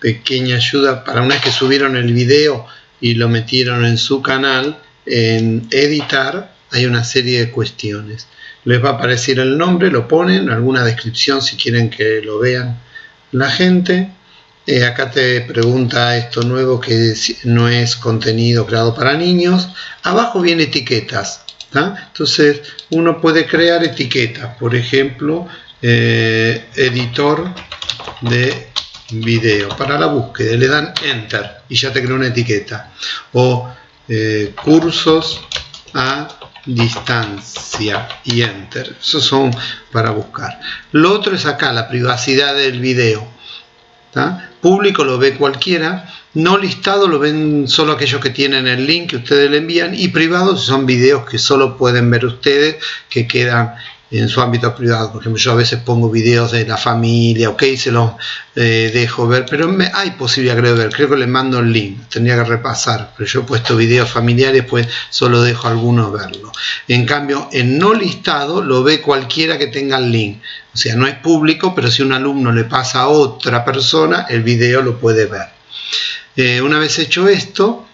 pequeña ayuda para una vez que subieron el video y lo metieron en su canal, en editar hay una serie de cuestiones. Les va a aparecer el nombre, lo ponen, alguna descripción si quieren que lo vean la gente. Eh, acá te pregunta esto nuevo que no es contenido creado para niños. Abajo viene etiquetas. Entonces uno puede crear etiquetas. Por ejemplo, eh, editor de video para la búsqueda le dan enter y ya te crea una etiqueta. O eh, cursos a distancia y enter. Esos son para buscar. Lo otro es acá la privacidad del video público lo ve cualquiera no listado lo ven solo aquellos que tienen el link que ustedes le envían y privados son videos que solo pueden ver ustedes que quedan en su ámbito privado. Por ejemplo, yo a veces pongo videos de la familia, ok, se los eh, dejo ver, pero hay posibilidad de ver, creo que les mando el link, tendría que repasar, pero yo he puesto videos familiares, pues solo dejo a algunos verlo. En cambio, en no listado lo ve cualquiera que tenga el link, o sea, no es público, pero si un alumno le pasa a otra persona, el video lo puede ver. Eh, una vez hecho esto,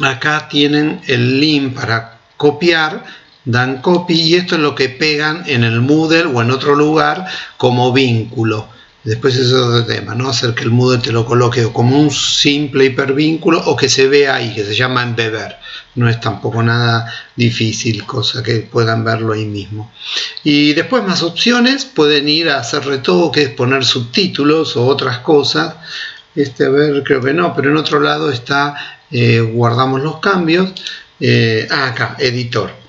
acá tienen el link para copiar, dan copy y esto es lo que pegan en el Moodle o en otro lugar como vínculo. Después es otro tema, ¿no? Hacer que el Moodle te lo coloque como un simple hipervínculo o que se vea ahí, que se llama embeber. No es tampoco nada difícil, cosa que puedan verlo ahí mismo. Y después más opciones, pueden ir a hacer retoques, poner subtítulos o otras cosas. Este, a ver, creo que no, pero en otro lado está, eh, guardamos los cambios. Eh, ah, acá, editor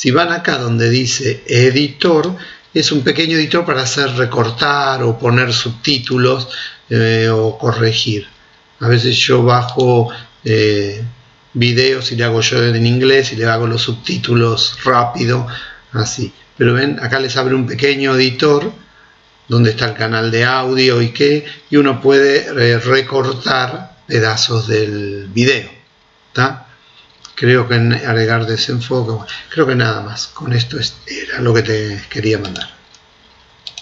si van acá donde dice editor, es un pequeño editor para hacer recortar o poner subtítulos eh, o corregir. A veces yo bajo eh, videos y le hago yo en inglés y le hago los subtítulos rápido, así. Pero ven, acá les abre un pequeño editor donde está el canal de audio y qué, y uno puede eh, recortar pedazos del video. ¿Está? Creo que agregar desenfoque, creo que nada más, con esto era lo que te quería mandar.